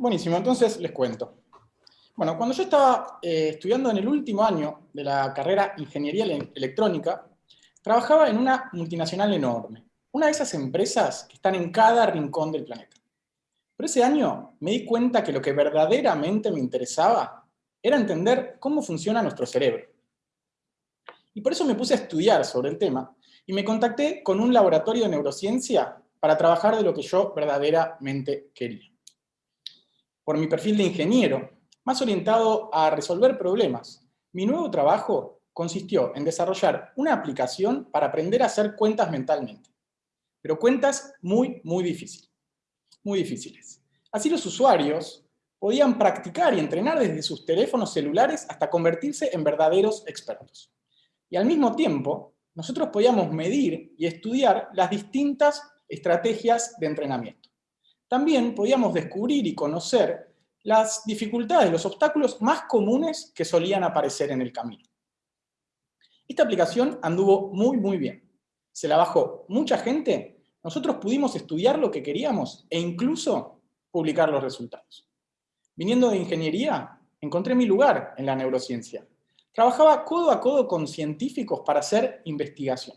buenísimo, entonces les cuento. Bueno, cuando yo estaba eh, estudiando en el último año de la carrera Ingeniería Electrónica, trabajaba en una multinacional enorme, una de esas empresas que están en cada rincón del planeta. Pero ese año me di cuenta que lo que verdaderamente me interesaba era entender cómo funciona nuestro cerebro. Y por eso me puse a estudiar sobre el tema y me contacté con un laboratorio de neurociencia para trabajar de lo que yo verdaderamente quería. Por mi perfil de ingeniero, más orientado a resolver problemas, mi nuevo trabajo consistió en desarrollar una aplicación para aprender a hacer cuentas mentalmente. Pero cuentas muy, muy difíciles. Muy difíciles. Así los usuarios podían practicar y entrenar desde sus teléfonos celulares hasta convertirse en verdaderos expertos. Y al mismo tiempo, nosotros podíamos medir y estudiar las distintas estrategias de entrenamiento. También podíamos descubrir y conocer las dificultades, los obstáculos más comunes que solían aparecer en el camino. Esta aplicación anduvo muy, muy bien. Se la bajó mucha gente, nosotros pudimos estudiar lo que queríamos e incluso publicar los resultados. Viniendo de ingeniería, encontré mi lugar en la neurociencia. Trabajaba codo a codo con científicos para hacer investigación.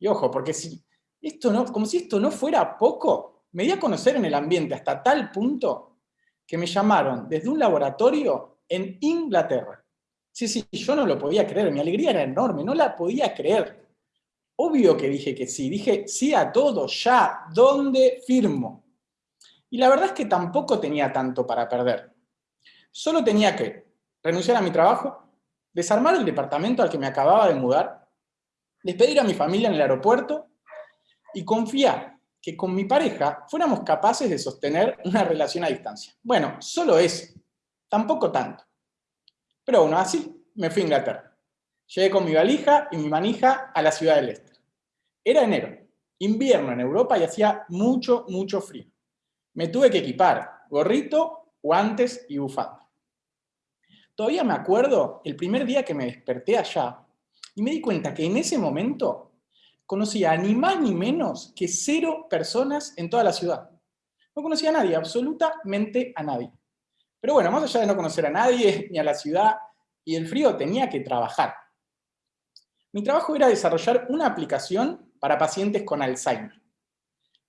Y ojo, porque si esto no, como si esto no fuera poco, me di a conocer en el ambiente hasta tal punto que me llamaron desde un laboratorio en Inglaterra. Sí, sí, yo no lo podía creer, mi alegría era enorme, no la podía creer. Obvio que dije que sí, dije sí a todo, ya, ¿dónde firmo? Y la verdad es que tampoco tenía tanto para perder. Solo tenía que renunciar a mi trabajo, desarmar el departamento al que me acababa de mudar, despedir a mi familia en el aeropuerto y confiar que con mi pareja fuéramos capaces de sostener una relación a distancia. Bueno, solo eso, tampoco tanto. Pero bueno, así me fui a Inglaterra. Llegué con mi valija y mi manija a la ciudad de Leicester. Era enero, invierno en Europa y hacía mucho, mucho frío. Me tuve que equipar gorrito, guantes y bufanda. Todavía me acuerdo el primer día que me desperté allá y me di cuenta que en ese momento conocía ni más ni menos que cero personas en toda la ciudad. No conocía a nadie, absolutamente a nadie. Pero bueno, más allá de no conocer a nadie, ni a la ciudad, y el frío, tenía que trabajar. Mi trabajo era desarrollar una aplicación para pacientes con Alzheimer.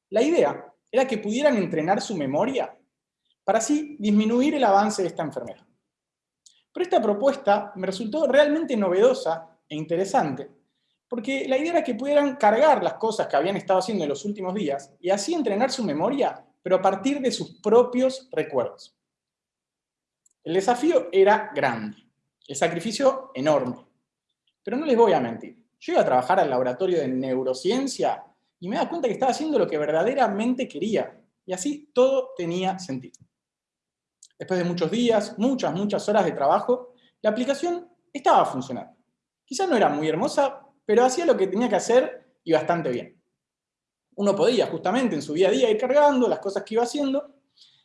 La idea era que pudieran entrenar su memoria para así disminuir el avance de esta enfermedad. Pero esta propuesta me resultó realmente novedosa e interesante, porque la idea era que pudieran cargar las cosas que habían estado haciendo en los últimos días y así entrenar su memoria, pero a partir de sus propios recuerdos. El desafío era grande, el sacrificio enorme. Pero no les voy a mentir, yo iba a trabajar al laboratorio de neurociencia y me daba cuenta que estaba haciendo lo que verdaderamente quería, y así todo tenía sentido. Después de muchos días, muchas, muchas horas de trabajo, la aplicación estaba funcionando. Quizás no era muy hermosa, pero hacía lo que tenía que hacer y bastante bien. Uno podía justamente en su día a día ir cargando las cosas que iba haciendo,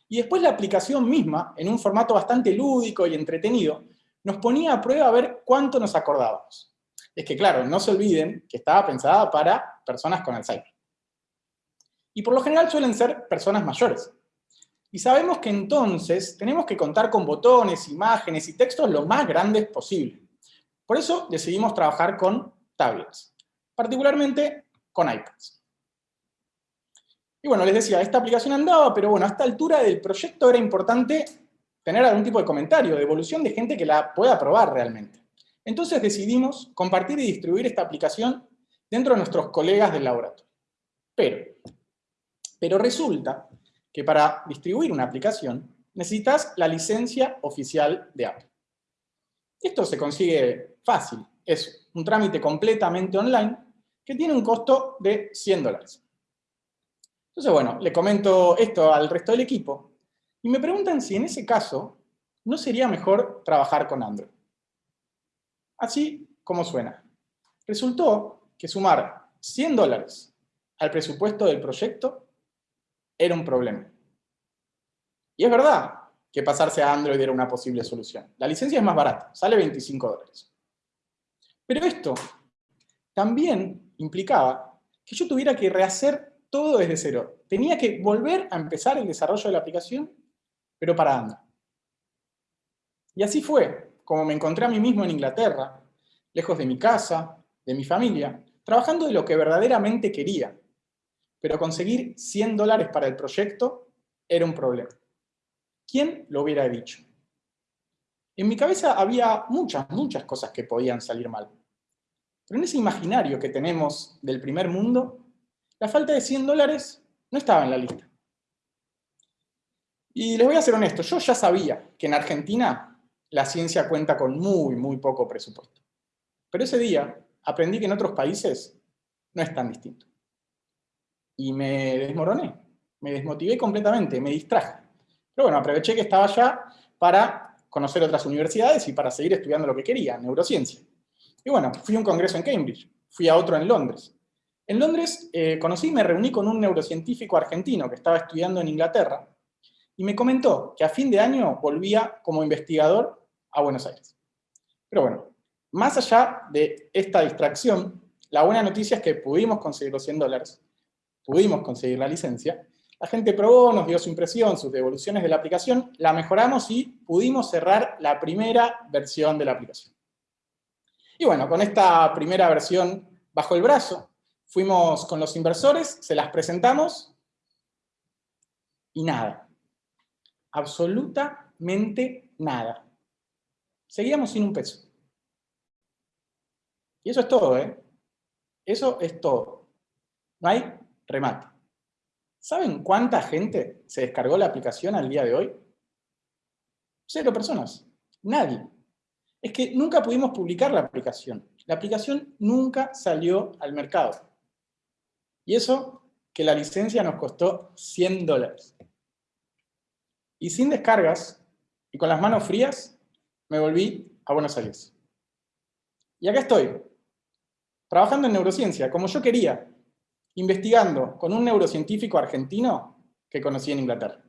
y después la aplicación misma, en un formato bastante lúdico y entretenido, nos ponía a prueba a ver cuánto nos acordábamos. Es que claro, no se olviden que estaba pensada para personas con Alzheimer. Y por lo general suelen ser personas mayores. Y sabemos que entonces tenemos que contar con botones, imágenes y textos lo más grandes posible. Por eso decidimos trabajar con tablets, particularmente con iPads. Y bueno, les decía, esta aplicación andaba, pero bueno, a esta altura del proyecto era importante tener algún tipo de comentario, de evolución de gente que la pueda probar realmente. Entonces decidimos compartir y distribuir esta aplicación dentro de nuestros colegas del laboratorio. Pero, pero resulta que para distribuir una aplicación necesitas la licencia oficial de Apple. Esto se consigue fácil, es un trámite completamente online que tiene un costo de 100 dólares. Entonces, bueno, le comento esto al resto del equipo y me preguntan si en ese caso no sería mejor trabajar con Android. Así como suena. Resultó que sumar 100 dólares al presupuesto del proyecto era un problema. Y es verdad que pasarse a Android era una posible solución. La licencia es más barata, sale 25 dólares. Pero esto también implicaba que yo tuviera que rehacer todo desde cero. Tenía que volver a empezar el desarrollo de la aplicación pero para Anda. Y así fue, como me encontré a mí mismo en Inglaterra, lejos de mi casa, de mi familia, trabajando de lo que verdaderamente quería, pero conseguir 100 dólares para el proyecto era un problema. ¿Quién lo hubiera dicho? En mi cabeza había muchas, muchas cosas que podían salir mal. Pero en ese imaginario que tenemos del primer mundo, la falta de 100 dólares no estaba en la lista. Y les voy a ser honesto, yo ya sabía que en Argentina la ciencia cuenta con muy, muy poco presupuesto. Pero ese día aprendí que en otros países no es tan distinto. Y me desmoroné, me desmotivé completamente, me distraje. Pero bueno, aproveché que estaba allá para conocer otras universidades y para seguir estudiando lo que quería, neurociencia. Y bueno, fui a un congreso en Cambridge, fui a otro en Londres. En Londres eh, conocí y me reuní con un neurocientífico argentino que estaba estudiando en Inglaterra y me comentó que a fin de año volvía como investigador a Buenos Aires. Pero bueno, más allá de esta distracción, la buena noticia es que pudimos conseguir los 100 dólares, pudimos conseguir la licencia, la gente probó, nos dio su impresión, sus devoluciones de la aplicación, la mejoramos y pudimos cerrar la primera versión de la aplicación. Y bueno, con esta primera versión bajo el brazo, fuimos con los inversores, se las presentamos y nada. Absolutamente nada. Seguíamos sin un peso. Y eso es todo, ¿eh? Eso es todo. No hay remate. ¿Saben cuánta gente se descargó la aplicación al día de hoy? Cero personas. Nadie. Es que nunca pudimos publicar la aplicación. La aplicación nunca salió al mercado. Y eso que la licencia nos costó 100 dólares. Y sin descargas, y con las manos frías, me volví a Buenos Aires. Y acá estoy, trabajando en neurociencia, como yo quería, investigando con un neurocientífico argentino que conocí en Inglaterra.